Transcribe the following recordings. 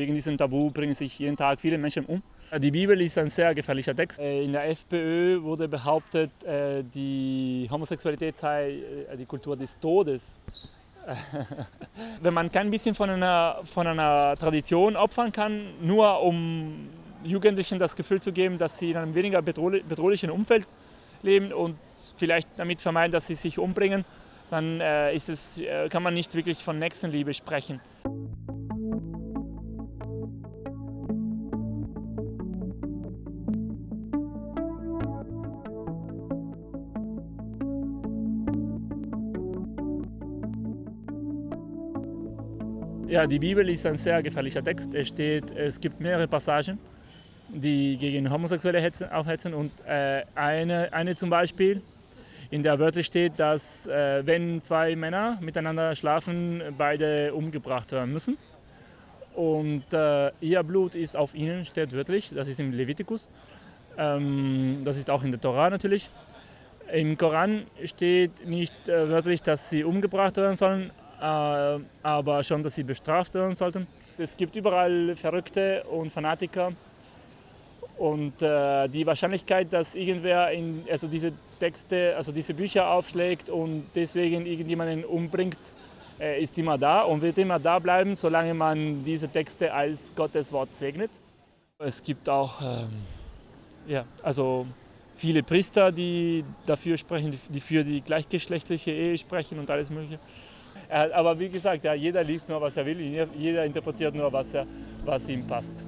wegen diesem Tabu bringen sich jeden Tag viele Menschen um. Die Bibel ist ein sehr gefährlicher Text. Äh, in der FPÖ wurde behauptet, äh, die Homosexualität sei äh, die Kultur des Todes. Wenn man kein bisschen von einer, von einer Tradition opfern kann, nur um Jugendlichen das Gefühl zu geben, dass sie in einem weniger bedrohlichen Umfeld leben und vielleicht damit vermeiden, dass sie sich umbringen, dann ist es, kann man nicht wirklich von Nächstenliebe sprechen. Ja, die Bibel ist ein sehr gefährlicher Text. Es, steht, es gibt mehrere Passagen, die gegen Homosexuelle aufhetzen. Und äh, eine, eine zum Beispiel, in der wörtlich steht, dass äh, wenn zwei Männer miteinander schlafen, beide umgebracht werden müssen. Und äh, ihr Blut ist auf ihnen, steht wörtlich, das ist im Levitikus. Ähm, das ist auch in der Torah natürlich. Im Koran steht nicht äh, wörtlich, dass sie umgebracht werden sollen, aber schon, dass sie bestraft werden sollten. Es gibt überall Verrückte und Fanatiker und äh, die Wahrscheinlichkeit, dass irgendwer in, also diese Texte, also diese Bücher aufschlägt und deswegen irgendjemanden umbringt, äh, ist immer da und wird immer da bleiben, solange man diese Texte als Gottes Wort segnet. Es gibt auch ähm, ja, also viele Priester, die dafür sprechen, die für die gleichgeschlechtliche Ehe sprechen und alles Mögliche. Aber wie gesagt, ja, jeder liest nur, was er will, jeder interpretiert nur, was, er, was ihm passt.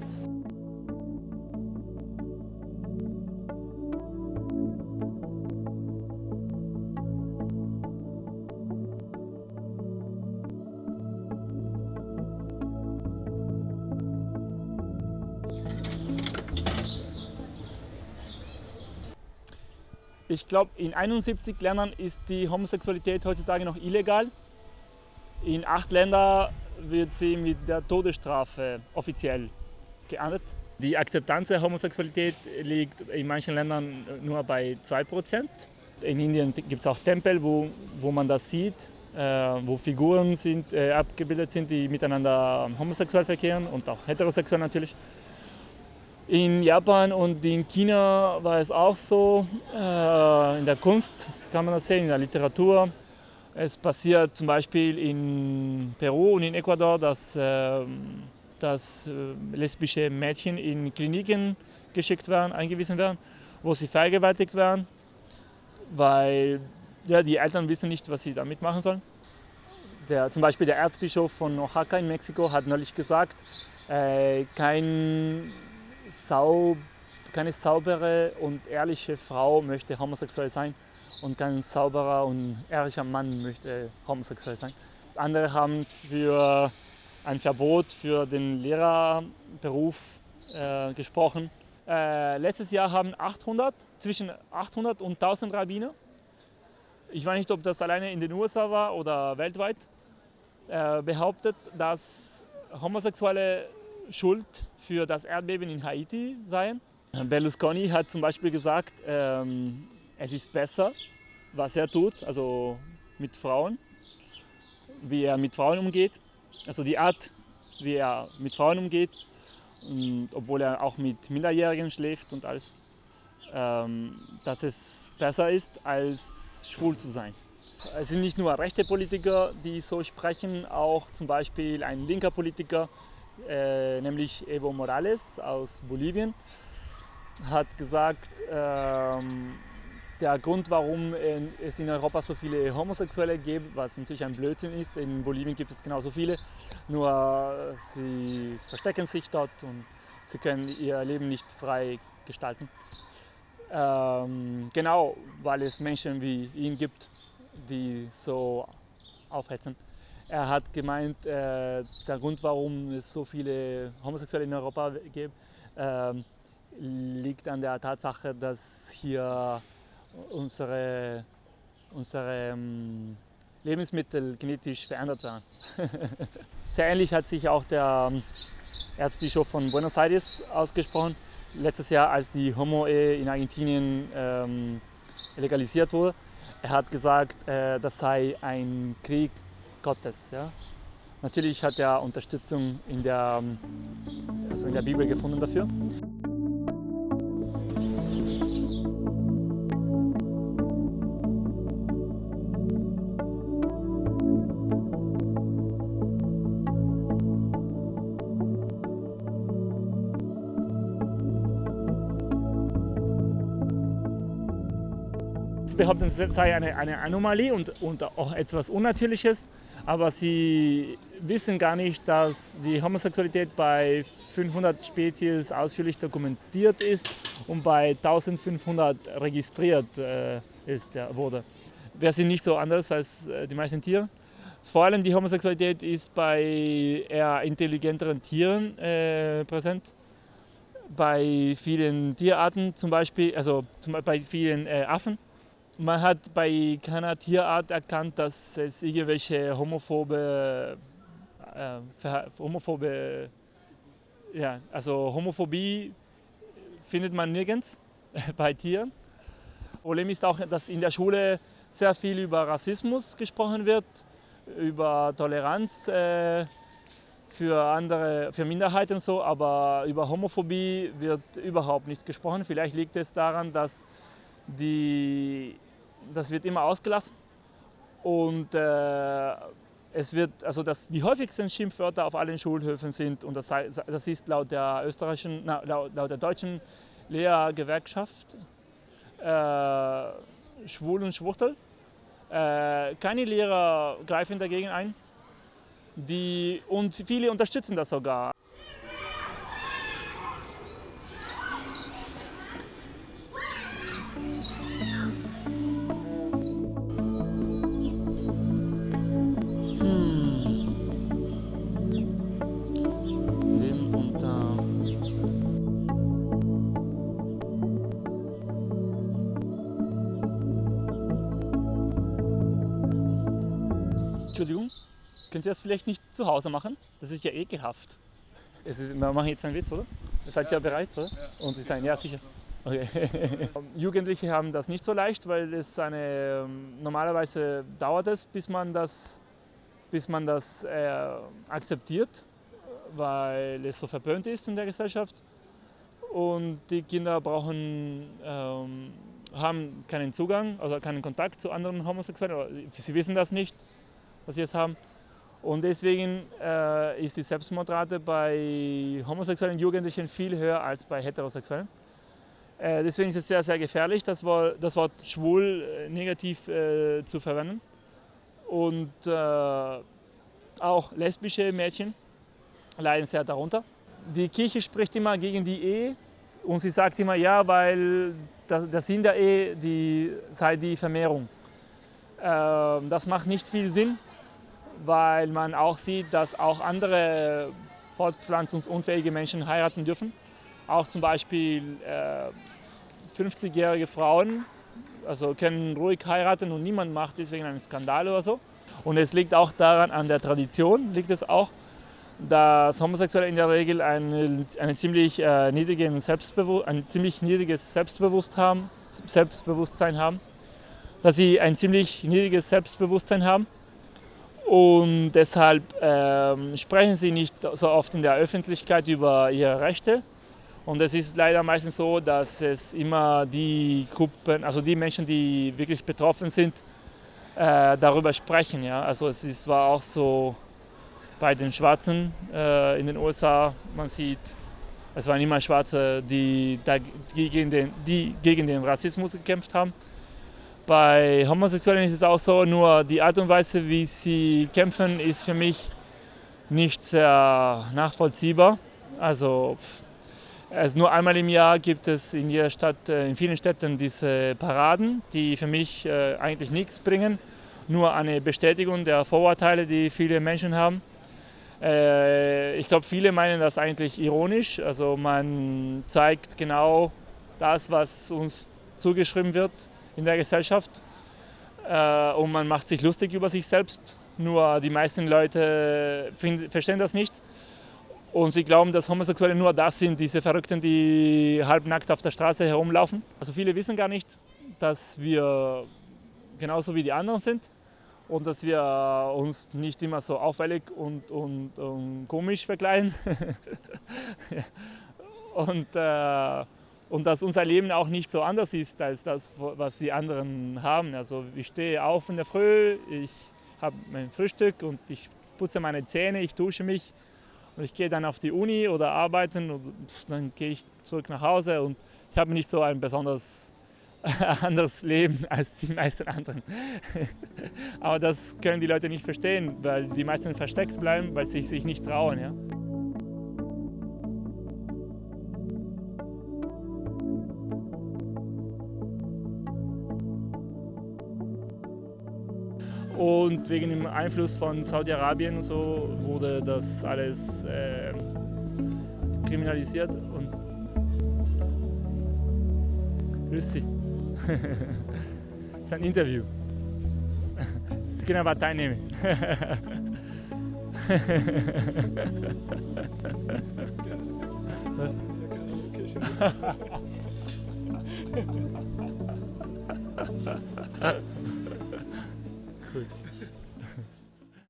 Ich glaube, in 71 Ländern ist die Homosexualität heutzutage noch illegal. In acht Ländern wird sie mit der Todesstrafe offiziell geahndet. Die Akzeptanz der Homosexualität liegt in manchen Ländern nur bei 2%. In Indien gibt es auch Tempel, wo, wo man das sieht, äh, wo Figuren sind, äh, abgebildet sind, die miteinander homosexuell verkehren und auch heterosexuell natürlich. In Japan und in China war es auch so. Äh, in der Kunst kann man das sehen, in der Literatur. Es passiert zum Beispiel in Peru und in Ecuador, dass, äh, dass äh, lesbische Mädchen in Kliniken geschickt werden, eingewiesen werden, wo sie vergewaltigt werden, weil ja, die Eltern wissen nicht, was sie damit machen sollen. Der, zum Beispiel der Erzbischof von Oaxaca in Mexiko hat neulich gesagt, äh, kein Sau, keine saubere und ehrliche Frau möchte homosexuell sein und kein sauberer und ehrlicher Mann möchte homosexuell sein. Andere haben für ein Verbot für den Lehrerberuf äh, gesprochen. Äh, letztes Jahr haben 800, zwischen 800 und 1000 Rabbiner, ich weiß nicht, ob das alleine in den USA war oder weltweit, äh, behauptet, dass Homosexuelle schuld für das Erdbeben in Haiti seien. Berlusconi hat zum Beispiel gesagt, ähm, es ist besser, was er tut, also mit Frauen, wie er mit Frauen umgeht, also die Art, wie er mit Frauen umgeht, obwohl er auch mit Minderjährigen schläft und alles, ähm, dass es besser ist, als schwul zu sein. Es sind nicht nur rechte Politiker, die so sprechen, auch zum Beispiel ein linker Politiker, äh, nämlich Evo Morales aus Bolivien, hat gesagt, ähm, der Grund, warum es in Europa so viele Homosexuelle gibt, was natürlich ein Blödsinn ist. In Bolivien gibt es genauso viele, nur sie verstecken sich dort und sie können ihr Leben nicht frei gestalten. Ähm, genau, weil es Menschen wie ihn gibt, die so aufhetzen. Er hat gemeint, äh, der Grund, warum es so viele Homosexuelle in Europa gibt, äh, liegt an der Tatsache, dass hier unsere, unsere ähm, Lebensmittel genetisch verändert werden. Sehr ähnlich hat sich auch der ähm, Erzbischof von Buenos Aires ausgesprochen. Letztes Jahr, als die Homo-Ehe in Argentinien ähm, legalisiert wurde, er hat gesagt, äh, das sei ein Krieg Gottes. Ja? Natürlich hat er Unterstützung in der, also in der Bibel gefunden dafür. Sie behaupten, es sei eine, eine Anomalie und, und auch etwas Unnatürliches, aber sie wissen gar nicht, dass die Homosexualität bei 500 Spezies ausführlich dokumentiert ist und bei 1500 registriert äh, ist, ja, wurde. Wir sind nicht so anders als äh, die meisten Tiere. Vor allem die Homosexualität ist bei eher intelligenteren Tieren äh, präsent. Bei vielen Tierarten zum Beispiel, also zum, bei vielen äh, Affen man hat bei keiner Tierart erkannt, dass es irgendwelche homophobe, äh, homophobe ja, also Homophobie findet man nirgends bei Tieren. Problem ist auch, dass in der Schule sehr viel über Rassismus gesprochen wird, über Toleranz äh, für andere, für Minderheiten so, aber über Homophobie wird überhaupt nicht gesprochen. Vielleicht liegt es daran, dass die, das wird immer ausgelassen und äh, es wird, also das, die häufigsten Schimpfwörter auf allen Schulhöfen sind, und das, das ist laut der österreichischen, na, laut, laut, der deutschen Lehrergewerkschaft äh, schwul und schwuchtel. Äh, keine Lehrer greifen dagegen ein. Die, und viele unterstützen das sogar. Entschuldigung, könnt ihr das vielleicht nicht zu Hause machen? Das ist ja ekelhaft. Ist, wir machen jetzt einen Witz, oder? Seid ihr ja. bereit, oder? Ja. Und Sie sagen, ja, sicher. Okay. Jugendliche haben das nicht so leicht, weil es eine, ähm, normalerweise dauert es, bis man das, bis man das äh, akzeptiert, weil es so verböhnt ist in der Gesellschaft. Und die Kinder brauchen, ähm, haben keinen Zugang, also keinen Kontakt zu anderen Homosexuellen. Sie wissen das nicht was sie jetzt haben. Und deswegen äh, ist die Selbstmordrate bei homosexuellen Jugendlichen viel höher als bei heterosexuellen. Äh, deswegen ist es sehr, sehr gefährlich, das Wort, das Wort schwul äh, negativ äh, zu verwenden. Und äh, auch lesbische Mädchen leiden sehr darunter. Die Kirche spricht immer gegen die Ehe und sie sagt immer, ja, weil der Sinn der Ehe die, sei die Vermehrung. Ähm, das macht nicht viel Sinn, weil man auch sieht, dass auch andere fortpflanzungsunfähige Menschen heiraten dürfen. Auch zum Beispiel äh, 50-jährige Frauen also können ruhig heiraten und niemand macht deswegen einen Skandal oder so. Und es liegt auch daran, an der Tradition liegt es auch, dass Homosexuelle in der Regel eine, eine ziemlich, äh, niedrigen ein ziemlich niedriges Selbstbewusst haben, Selbstbewusstsein haben, dass sie ein ziemlich niedriges Selbstbewusstsein haben und deshalb ähm, sprechen sie nicht so oft in der Öffentlichkeit über ihre Rechte. Und es ist leider meistens so, dass es immer die Gruppen, also die Menschen, die wirklich betroffen sind, äh, darüber sprechen. Ja? Also es ist, war auch so bei den Schwarzen äh, in den USA, man sieht, es waren immer Schwarze, die, die, gegen den, die gegen den Rassismus gekämpft haben. Bei Homosexuellen ist es auch so, nur die Art und Weise, wie sie kämpfen, ist für mich nicht sehr nachvollziehbar. Also, also nur einmal im Jahr gibt es in jeder Stadt, äh, in vielen Städten diese Paraden, die für mich äh, eigentlich nichts bringen, nur eine Bestätigung der Vorurteile, die viele Menschen haben. Äh, ich glaube, viele meinen das eigentlich ironisch. Also man zeigt genau das, was uns zugeschrieben wird in der Gesellschaft äh, und man macht sich lustig über sich selbst. Nur die meisten Leute find, verstehen das nicht und sie glauben, dass Homosexuelle nur das sind, diese Verrückten, die halbnackt auf der Straße herumlaufen. Also viele wissen gar nicht, dass wir genauso wie die anderen sind und dass wir uns nicht immer so auffällig und, und, und komisch verkleiden. und, äh, und dass unser Leben auch nicht so anders ist als das, was die anderen haben. Also ich stehe auf in der Früh, ich habe mein Frühstück und ich putze meine Zähne, ich dusche mich und ich gehe dann auf die Uni oder arbeiten und dann gehe ich zurück nach Hause und ich habe nicht so ein besonders anderes Leben als die meisten anderen. Aber das können die Leute nicht verstehen, weil die meisten versteckt bleiben, weil sie sich nicht trauen. Ja? Und wegen dem Einfluss von Saudi-Arabien so wurde das alles äh, kriminalisiert und grüß Sie. das ist ein Interview. Sie können aber teilnehmen.